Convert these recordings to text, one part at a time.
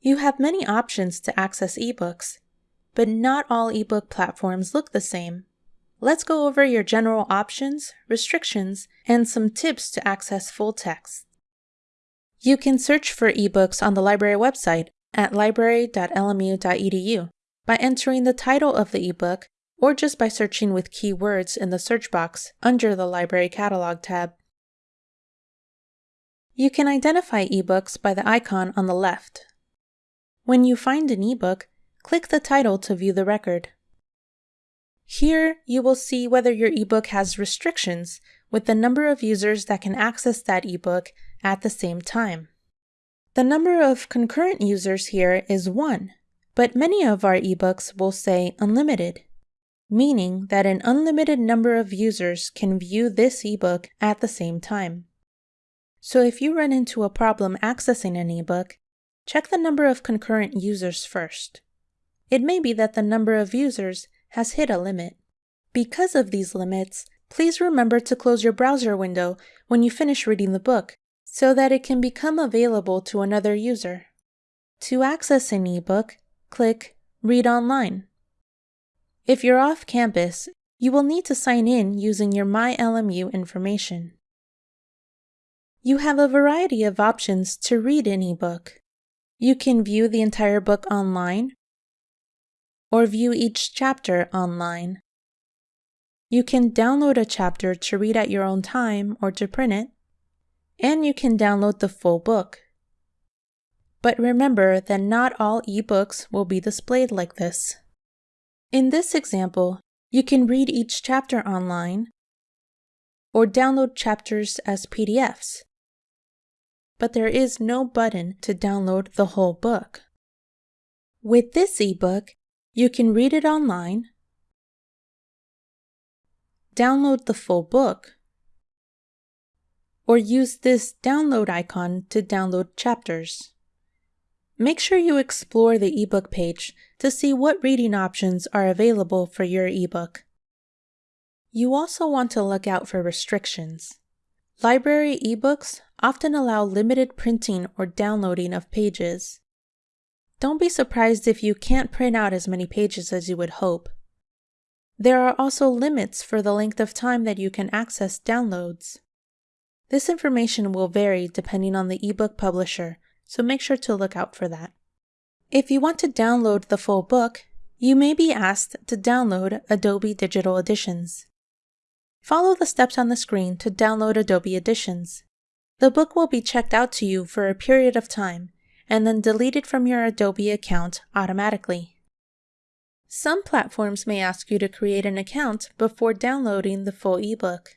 You have many options to access ebooks, but not all ebook platforms look the same. Let's go over your general options, restrictions, and some tips to access full text. You can search for ebooks on the library website at library.lmu.edu by entering the title of the ebook or just by searching with keywords in the search box under the Library Catalog tab. You can identify ebooks by the icon on the left. When you find an ebook, click the title to view the record. Here, you will see whether your ebook has restrictions with the number of users that can access that ebook at the same time. The number of concurrent users here is 1, but many of our ebooks will say unlimited, meaning that an unlimited number of users can view this ebook at the same time. So if you run into a problem accessing an ebook, check the number of concurrent users first. It may be that the number of users has hit a limit. Because of these limits, please remember to close your browser window when you finish reading the book so that it can become available to another user. To access an ebook, click Read Online. If you're off campus, you will need to sign in using your MyLMU information. You have a variety of options to read an ebook. You can view the entire book online or view each chapter online. You can download a chapter to read at your own time or to print it, and you can download the full book. But remember that not all ebooks will be displayed like this. In this example, you can read each chapter online or download chapters as PDFs but there is no button to download the whole book. With this ebook, you can read it online, download the full book, or use this download icon to download chapters. Make sure you explore the ebook page to see what reading options are available for your ebook. You also want to look out for restrictions. Library ebooks often allow limited printing or downloading of pages. Don't be surprised if you can't print out as many pages as you would hope. There are also limits for the length of time that you can access downloads. This information will vary depending on the ebook publisher, so make sure to look out for that. If you want to download the full book, you may be asked to download Adobe Digital Editions. Follow the steps on the screen to download Adobe Editions. The book will be checked out to you for a period of time and then deleted from your Adobe account automatically. Some platforms may ask you to create an account before downloading the full ebook.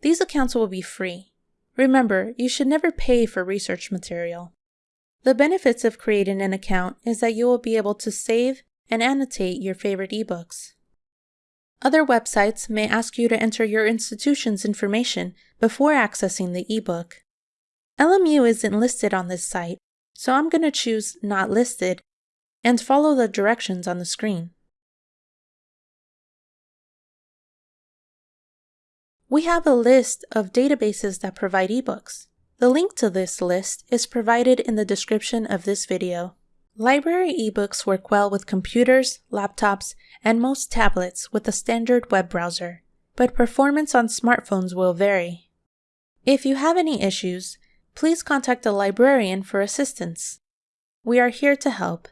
These accounts will be free. Remember, you should never pay for research material. The benefits of creating an account is that you will be able to save and annotate your favorite ebooks. Other websites may ask you to enter your institution's information before accessing the ebook. LMU isn't listed on this site, so I'm going to choose Not Listed and follow the directions on the screen. We have a list of databases that provide ebooks. The link to this list is provided in the description of this video. Library ebooks work well with computers, laptops, and most tablets with a standard web browser, but performance on smartphones will vary. If you have any issues, please contact a librarian for assistance. We are here to help.